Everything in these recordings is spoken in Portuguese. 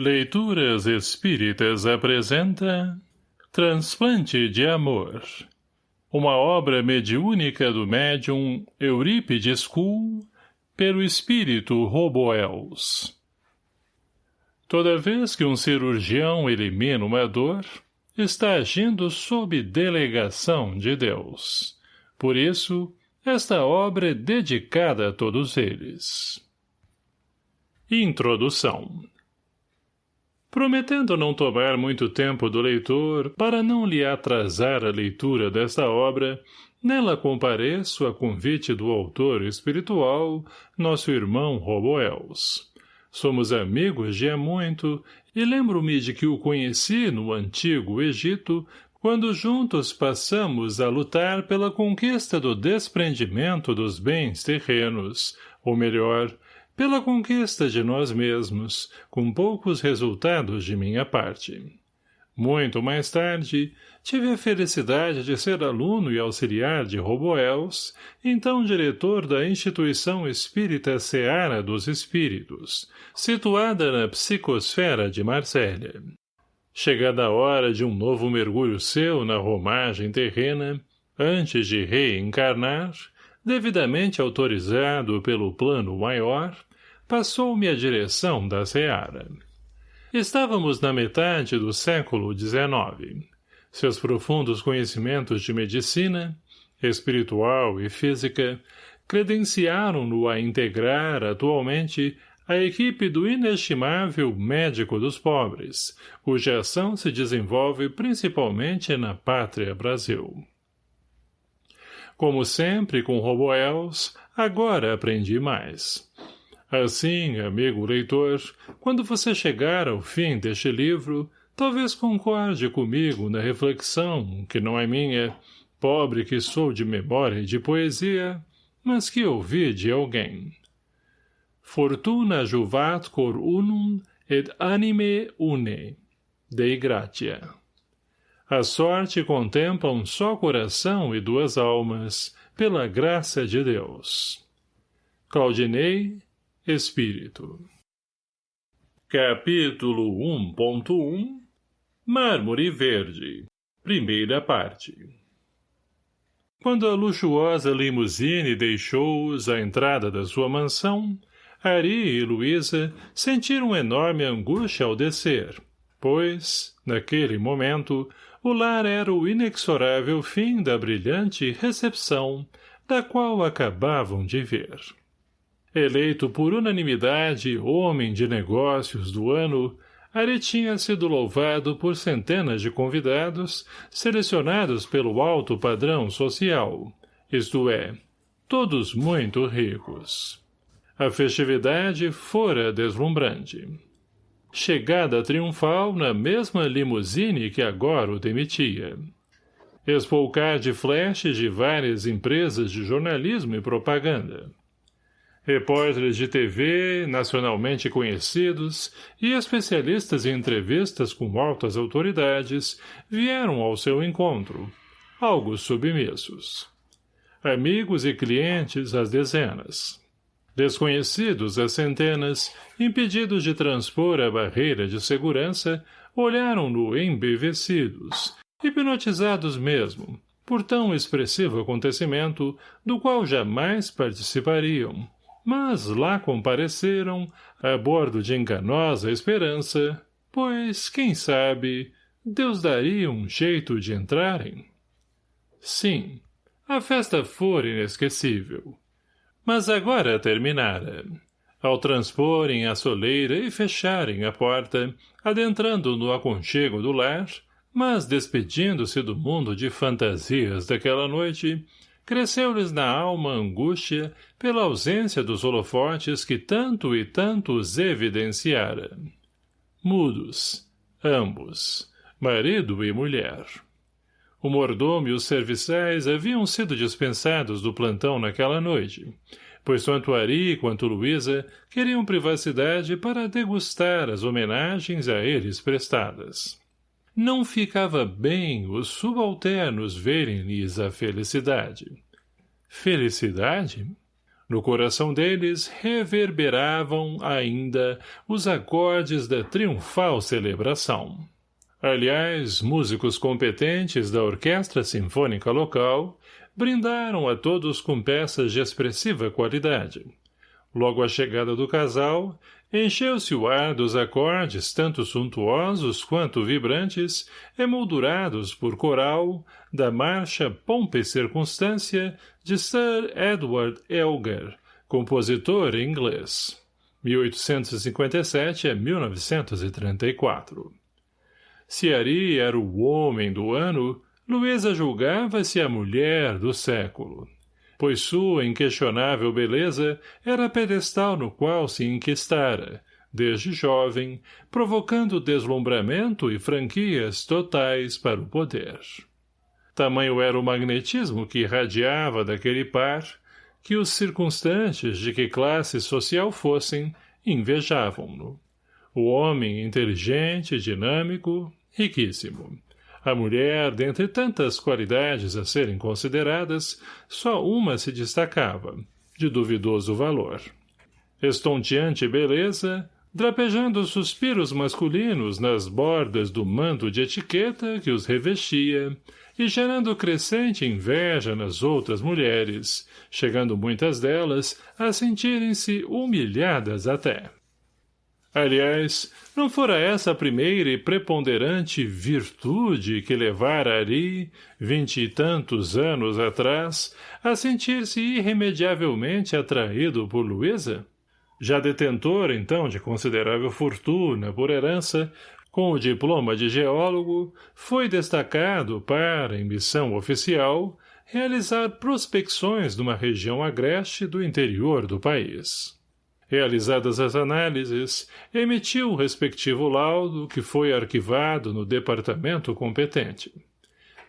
Leituras Espíritas apresenta Transplante de Amor Uma obra mediúnica do médium Eurípides Kuhl pelo espírito Roboels. Toda vez que um cirurgião elimina uma dor, está agindo sob delegação de Deus. Por isso, esta obra é dedicada a todos eles. Introdução Prometendo não tomar muito tempo do leitor para não lhe atrasar a leitura desta obra, nela compareço a convite do autor espiritual, nosso irmão Roboels. Somos amigos de há muito, e lembro-me de que o conheci no antigo Egito, quando juntos passamos a lutar pela conquista do desprendimento dos bens terrenos, ou melhor, pela conquista de nós mesmos, com poucos resultados de minha parte. Muito mais tarde, tive a felicidade de ser aluno e auxiliar de Roboels, então diretor da Instituição Espírita Seara dos Espíritos, situada na psicosfera de Marsella. Chegada a hora de um novo mergulho seu na romagem terrena, antes de reencarnar, devidamente autorizado pelo plano maior, passou-me a direção da seara. Estávamos na metade do século XIX. Seus profundos conhecimentos de medicina, espiritual e física, credenciaram-no a integrar, atualmente, a equipe do inestimável médico dos pobres, cuja ação se desenvolve principalmente na pátria Brasil. Como sempre com Roboels, agora aprendi mais. Assim, amigo leitor, quando você chegar ao fim deste livro, talvez concorde comigo na reflexão, que não é minha, pobre que sou de memória e de poesia, mas que ouvi de alguém. Fortuna juvat cor unum et anime une, Dei gratia. A sorte contempla um só coração e duas almas, pela graça de Deus. Claudinei, Espírito Capítulo 1.1 Mármore Verde Primeira parte Quando a luxuosa limusine deixou-os à entrada da sua mansão, Ari e Luísa sentiram enorme angústia ao descer, pois, naquele momento, o lar era o inexorável fim da brilhante recepção da qual acabavam de ver. Eleito por unanimidade homem de negócios do ano, Ari tinha sido louvado por centenas de convidados, selecionados pelo alto padrão social, isto é, todos muito ricos. A festividade fora deslumbrante. Chegada triunfal na mesma limusine que agora o demitia. Espolcar de flashes de várias empresas de jornalismo e propaganda repórteres de TV, nacionalmente conhecidos, e especialistas em entrevistas com altas autoridades vieram ao seu encontro, algo submissos. Amigos e clientes às dezenas. Desconhecidos às centenas, impedidos de transpor a barreira de segurança, olharam-no embevecidos, hipnotizados mesmo, por tão expressivo acontecimento do qual jamais participariam, mas lá compareceram, a bordo de enganosa esperança, pois, quem sabe, Deus daria um jeito de entrarem. Sim, a festa fora inesquecível. Mas agora terminara. Ao transporem a soleira e fecharem a porta, adentrando no aconchego do lar, mas despedindo-se do mundo de fantasias daquela noite, cresceu-lhes na alma angústia pela ausência dos holofotes que tanto e tanto os evidenciara. Mudos, ambos, marido e mulher. O mordomo e os serviçais haviam sido dispensados do plantão naquela noite, pois tanto Ari quanto Luísa queriam privacidade para degustar as homenagens a eles prestadas não ficava bem os subalternos verem-lhes a felicidade. Felicidade? No coração deles reverberavam ainda os acordes da triunfal celebração. Aliás, músicos competentes da Orquestra Sinfônica Local brindaram a todos com peças de expressiva qualidade. Logo à chegada do casal, encheu-se o ar dos acordes tanto suntuosos quanto vibrantes, emoldurados por coral, da marcha Pompa e Circunstância de Sir Edward Elgar, compositor inglês. 1857 a 1934. Se Ari era o homem do ano, Luísa julgava-se a mulher do século pois sua inquestionável beleza era pedestal no qual se enquistara, desde jovem, provocando deslumbramento e franquias totais para o poder. Tamanho era o magnetismo que irradiava daquele par, que os circunstantes de que classe social fossem invejavam-no. O homem inteligente, dinâmico, riquíssimo. A mulher, dentre tantas qualidades a serem consideradas, só uma se destacava, de duvidoso valor. Estonteante beleza, drapejando suspiros masculinos nas bordas do manto de etiqueta que os revestia, e gerando crescente inveja nas outras mulheres, chegando muitas delas a sentirem-se humilhadas até. Aliás, não fora essa a primeira e preponderante virtude que levara Ari, vinte e tantos anos atrás, a sentir-se irremediavelmente atraído por Luísa? Já detentor, então, de considerável fortuna por herança, com o diploma de geólogo, foi destacado para, em missão oficial, realizar prospecções numa região agreste do interior do país. Realizadas as análises, emitiu o respectivo laudo que foi arquivado no departamento competente.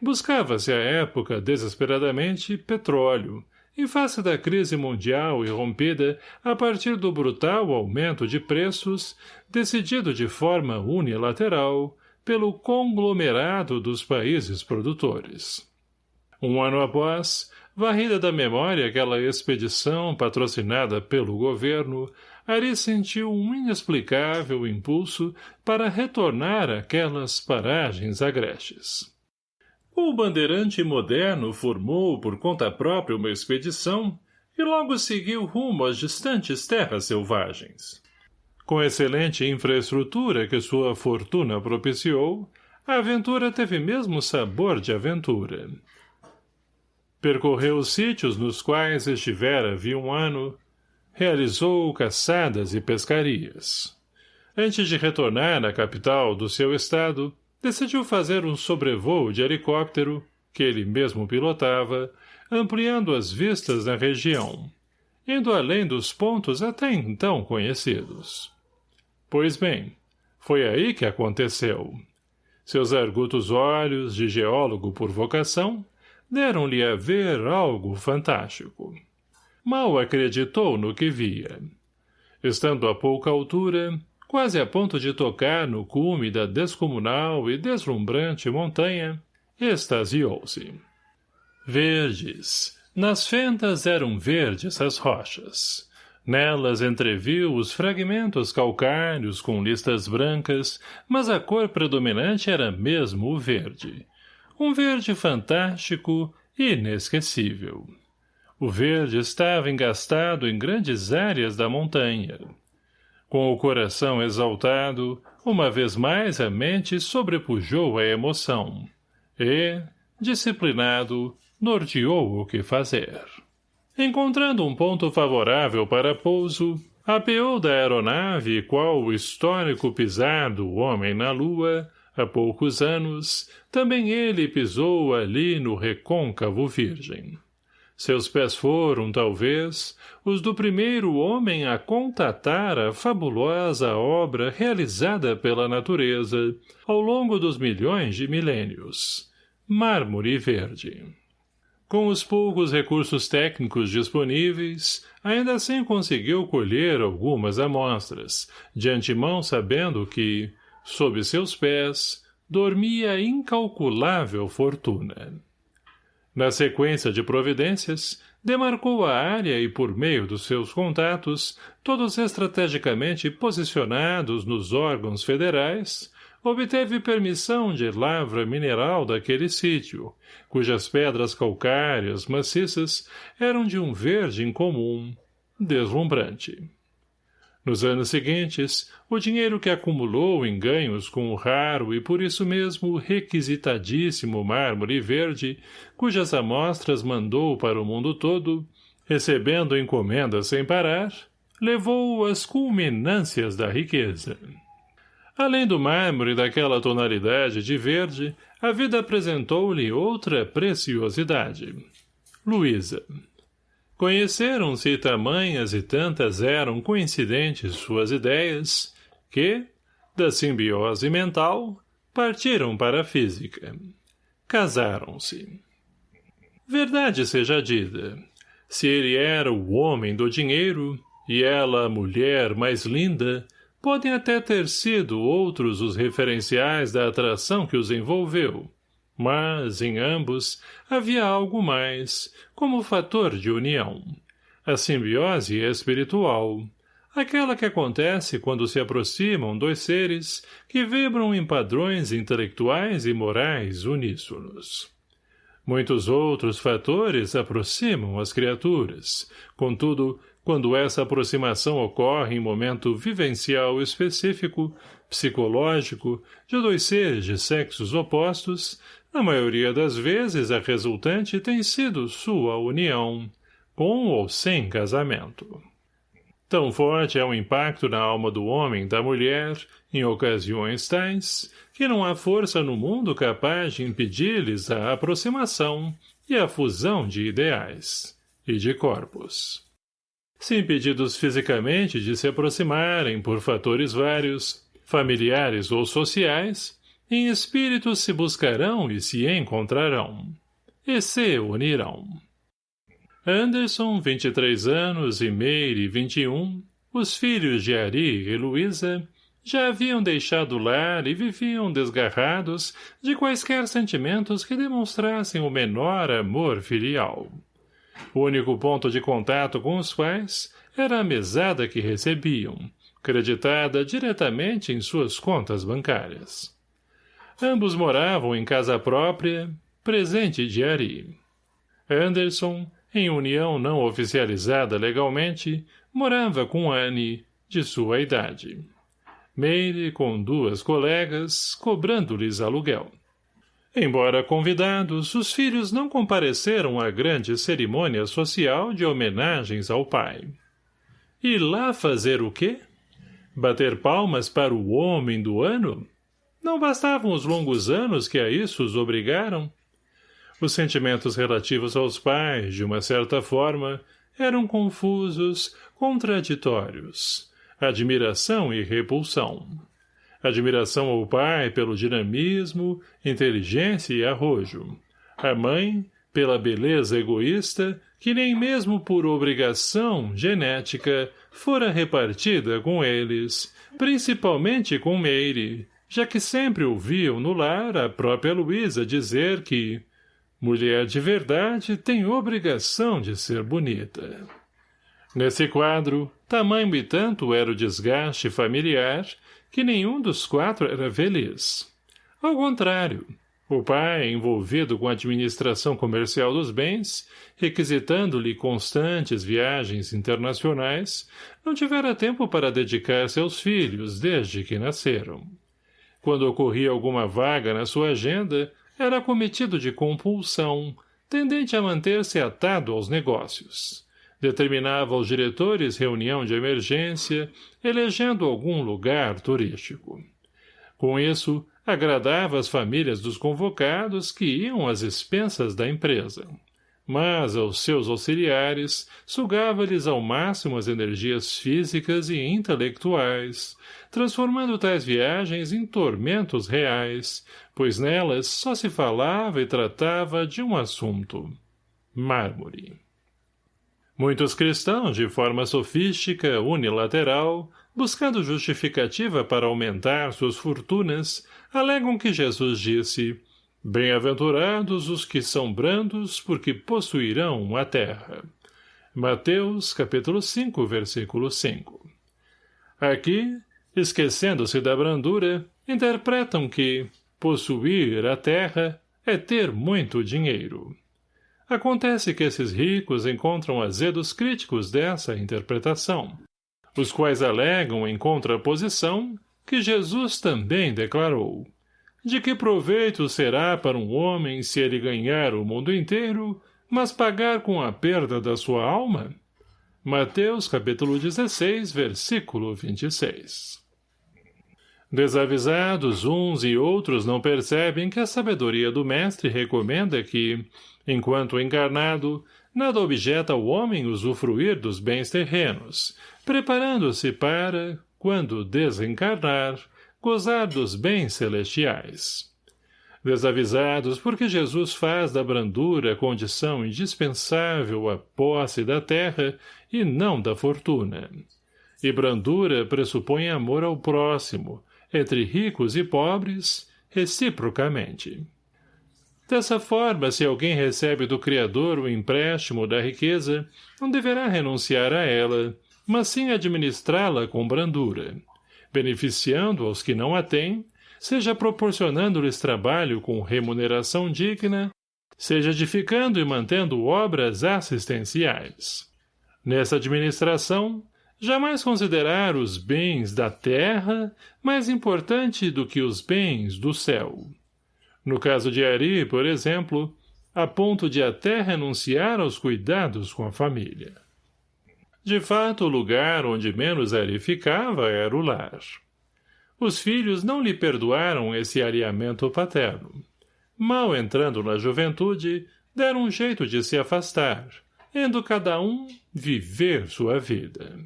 Buscava-se à época, desesperadamente, petróleo, em face da crise mundial irrompida a partir do brutal aumento de preços, decidido de forma unilateral pelo conglomerado dos países produtores. Um ano após, Varrida da memória aquela expedição patrocinada pelo governo, Ari sentiu um inexplicável impulso para retornar àquelas paragens agrestes. O bandeirante moderno formou por conta própria uma expedição e logo seguiu rumo às distantes terras selvagens. Com excelente infraestrutura que sua fortuna propiciou, a aventura teve mesmo sabor de aventura. Percorreu os sítios nos quais estivera havia um ano, realizou caçadas e pescarias. Antes de retornar à capital do seu estado, decidiu fazer um sobrevoo de helicóptero, que ele mesmo pilotava, ampliando as vistas na região, indo além dos pontos até então conhecidos. Pois bem, foi aí que aconteceu. Seus argutos olhos, de geólogo por vocação, deram-lhe a ver algo fantástico. Mal acreditou no que via. Estando a pouca altura, quase a ponto de tocar no cume da descomunal e deslumbrante montanha, extasiou-se. Verdes. Nas fendas eram verdes as rochas. Nelas entreviu os fragmentos calcários com listas brancas, mas a cor predominante era mesmo o verde, um verde fantástico e inesquecível. O verde estava engastado em grandes áreas da montanha. Com o coração exaltado, uma vez mais a mente sobrepujou a emoção. E, disciplinado, norteou o que fazer. Encontrando um ponto favorável para pouso, apeou da aeronave qual o histórico pisar do homem na lua, Há poucos anos, também ele pisou ali no recôncavo virgem. Seus pés foram, talvez, os do primeiro homem a contatar a fabulosa obra realizada pela natureza ao longo dos milhões de milênios. Mármore verde. Com os poucos recursos técnicos disponíveis, ainda assim conseguiu colher algumas amostras, de antemão sabendo que, sob seus pés, dormia incalculável fortuna. Na sequência de providências, demarcou a área e por meio dos seus contatos, todos estrategicamente posicionados nos órgãos federais, obteve permissão de lavra mineral daquele sítio, cujas pedras calcárias maciças eram de um verde incomum, deslumbrante. Nos anos seguintes, o dinheiro que acumulou em ganhos com o raro e por isso mesmo requisitadíssimo mármore verde, cujas amostras mandou para o mundo todo, recebendo encomendas sem parar, levou-o às culminâncias da riqueza. Além do mármore daquela tonalidade de verde, a vida apresentou-lhe outra preciosidade. Luísa. Conheceram-se tamanhas e tantas eram coincidentes suas ideias, que, da simbiose mental, partiram para a física. Casaram-se. Verdade seja dita, se ele era o homem do dinheiro, e ela a mulher mais linda, Podem até ter sido outros os referenciais da atração que os envolveu, mas, em ambos, havia algo mais, como fator de união. A simbiose espiritual, aquela que acontece quando se aproximam dois seres que vibram em padrões intelectuais e morais uníssonos. Muitos outros fatores aproximam as criaturas, contudo, quando essa aproximação ocorre em momento vivencial específico, psicológico, de dois seres de sexos opostos, na maioria das vezes a resultante tem sido sua união, com ou sem casamento. Tão forte é o impacto na alma do homem da mulher, em ocasiões tais, que não há força no mundo capaz de impedir-lhes a aproximação e a fusão de ideais e de corpos se impedidos fisicamente de se aproximarem por fatores vários, familiares ou sociais, em espírito se buscarão e se encontrarão, e se unirão. Anderson, 23 anos, e Meire, 21, os filhos de Ari e Luísa, já haviam deixado o lar e viviam desgarrados de quaisquer sentimentos que demonstrassem o menor amor filial. O único ponto de contato com os pais era a mesada que recebiam, creditada diretamente em suas contas bancárias. Ambos moravam em casa própria, presente de Ari. Anderson, em união não oficializada legalmente, morava com Anne, de sua idade. Meire, com duas colegas, cobrando-lhes aluguel. Embora convidados, os filhos não compareceram à grande cerimônia social de homenagens ao pai. E lá fazer o quê? Bater palmas para o homem do ano? Não bastavam os longos anos que a isso os obrigaram? Os sentimentos relativos aos pais, de uma certa forma, eram confusos, contraditórios. Admiração e repulsão admiração ao pai pelo dinamismo, inteligência e arrojo. A mãe, pela beleza egoísta, que nem mesmo por obrigação genética fora repartida com eles, principalmente com Meire, já que sempre ouviam no lar a própria Luísa dizer que mulher de verdade tem obrigação de ser bonita. Nesse quadro, tamanho e tanto era o desgaste familiar que nenhum dos quatro era feliz. Ao contrário, o pai, envolvido com a administração comercial dos bens, requisitando-lhe constantes viagens internacionais, não tivera tempo para dedicar-se aos filhos desde que nasceram. Quando ocorria alguma vaga na sua agenda, era cometido de compulsão, tendente a manter-se atado aos negócios determinava aos diretores reunião de emergência, elegendo algum lugar turístico. Com isso, agradava as famílias dos convocados que iam às expensas da empresa. Mas, aos seus auxiliares, sugava-lhes ao máximo as energias físicas e intelectuais, transformando tais viagens em tormentos reais, pois nelas só se falava e tratava de um assunto. Mármore. Muitos cristãos, de forma sofística, unilateral, buscando justificativa para aumentar suas fortunas, alegam que Jesus disse, Bem-aventurados os que são brandos, porque possuirão a terra. Mateus, capítulo 5, versículo 5. Aqui, esquecendo-se da brandura, interpretam que possuir a terra é ter muito dinheiro. Acontece que esses ricos encontram azedos críticos dessa interpretação, os quais alegam em contraposição que Jesus também declarou. De que proveito será para um homem se ele ganhar o mundo inteiro, mas pagar com a perda da sua alma? Mateus capítulo 16, versículo 26. Desavisados, uns e outros não percebem que a sabedoria do mestre recomenda que, enquanto encarnado, nada objeta ao homem usufruir dos bens terrenos, preparando-se para, quando desencarnar, gozar dos bens celestiais. Desavisados porque Jesus faz da brandura condição indispensável à posse da terra e não da fortuna. E brandura pressupõe amor ao próximo, entre ricos e pobres, reciprocamente. Dessa forma, se alguém recebe do Criador o empréstimo da riqueza, não deverá renunciar a ela, mas sim administrá-la com brandura, beneficiando aos que não a têm, seja proporcionando-lhes trabalho com remuneração digna, seja edificando e mantendo obras assistenciais. Nessa administração, jamais considerar os bens da terra mais importante do que os bens do céu. No caso de Ari, por exemplo, a ponto de até renunciar aos cuidados com a família. De fato, o lugar onde menos Ari ficava era o lar. Os filhos não lhe perdoaram esse alinhamento paterno. Mal entrando na juventude, deram um jeito de se afastar, indo cada um viver sua vida.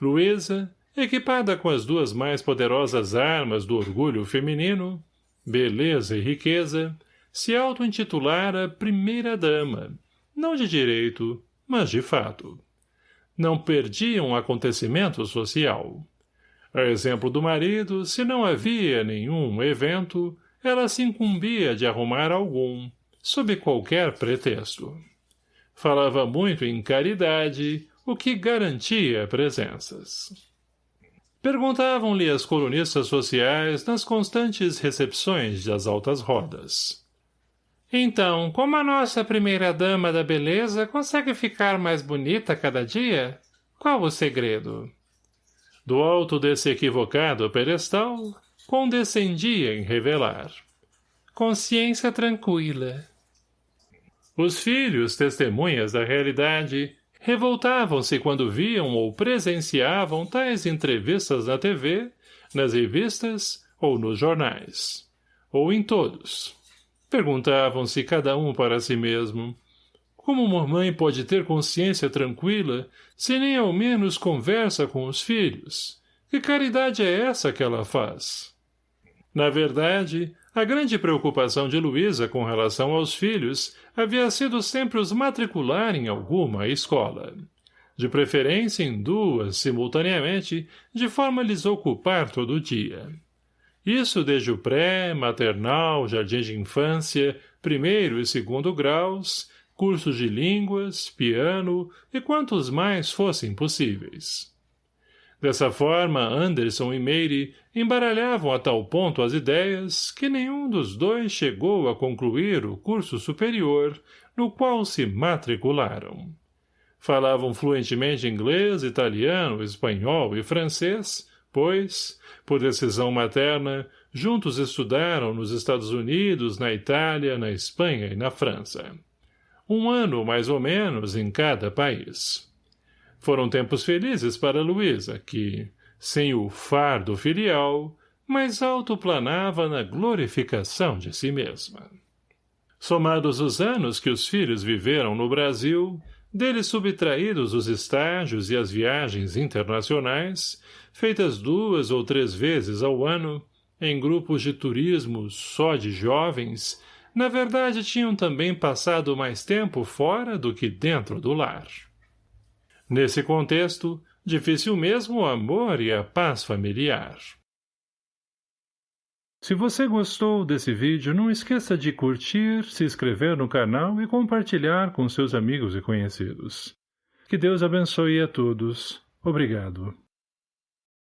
Luísa, equipada com as duas mais poderosas armas do orgulho feminino, beleza e riqueza, se auto-intitulara primeira-dama, não de direito, mas de fato. Não perdia um acontecimento social. A exemplo do marido, se não havia nenhum evento, ela se incumbia de arrumar algum, sob qualquer pretexto. Falava muito em caridade, o que garantia presenças. Perguntavam-lhe as colunistas sociais nas constantes recepções das altas rodas. Então, como a nossa primeira-dama da beleza consegue ficar mais bonita cada dia? Qual o segredo? Do alto desse equivocado pedestal, condescendia em revelar. Consciência tranquila. Os filhos, testemunhas da realidade, revoltavam-se quando viam ou presenciavam tais entrevistas na TV, nas revistas ou nos jornais. Ou em todos. Perguntavam-se cada um para si mesmo. Como uma mãe pode ter consciência tranquila se nem ao menos conversa com os filhos? Que caridade é essa que ela faz? Na verdade, a grande preocupação de Luísa com relação aos filhos havia sido sempre os matricular em alguma escola. De preferência em duas, simultaneamente, de forma a lhes ocupar todo o dia. Isso desde o pré, maternal, jardim de infância, primeiro e segundo graus, cursos de línguas, piano e quantos mais fossem possíveis. Dessa forma, Anderson e Meire embaralhavam a tal ponto as ideias que nenhum dos dois chegou a concluir o curso superior no qual se matricularam. Falavam fluentemente inglês, italiano, espanhol e francês, pois, por decisão materna, juntos estudaram nos Estados Unidos, na Itália, na Espanha e na França. Um ano, mais ou menos, em cada país. Foram tempos felizes para Luísa, que, sem o fardo filial, mais alto planava na glorificação de si mesma. Somados os anos que os filhos viveram no Brasil, deles subtraídos os estágios e as viagens internacionais, feitas duas ou três vezes ao ano, em grupos de turismo só de jovens, na verdade tinham também passado mais tempo fora do que dentro do lar. Nesse contexto, difícil mesmo o amor e a paz familiar. Se você gostou desse vídeo, não esqueça de curtir, se inscrever no canal e compartilhar com seus amigos e conhecidos. Que Deus abençoe a todos. Obrigado.